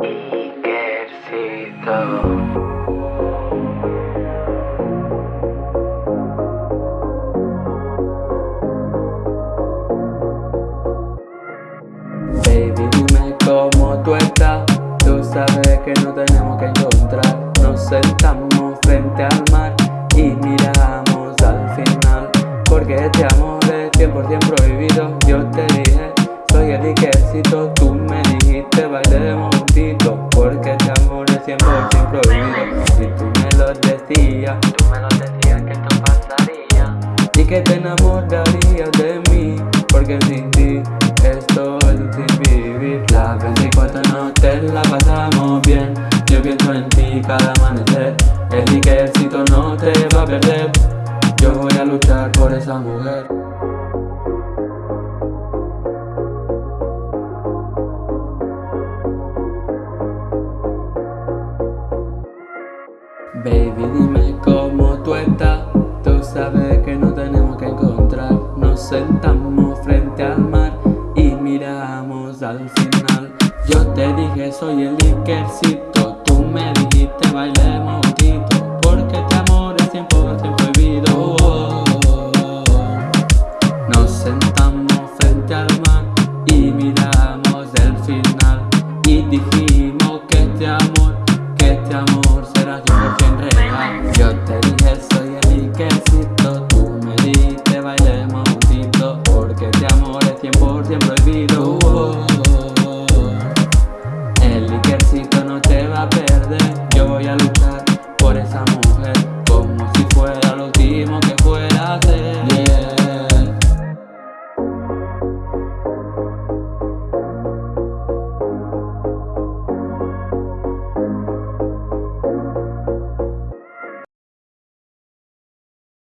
Ejército. Baby, dime cómo tú estás. Tú sabes que no tenemos que encontrar. Nos sentamos frente al mar y miramos al final. Porque este amor es 100% prohibido. Yo te dije, soy el ejército, tú es 100% prohibido Y tú me lo decías, Tú me lo decías que esto pasaría y que te enamorarías de mí Porque sin ti esto es un sin vivir. Las 24 noches la pasamos bien. Yo pienso en ti cada amanecer. El Ikercito no te va a perder. Yo voy a luchar por esa mujer Baby dime cómo tú estás. Tú sabes que no tenemos que encontrar. Nos sentamos frente al mar Y miramos al final. Yo te dije soy el Ikercito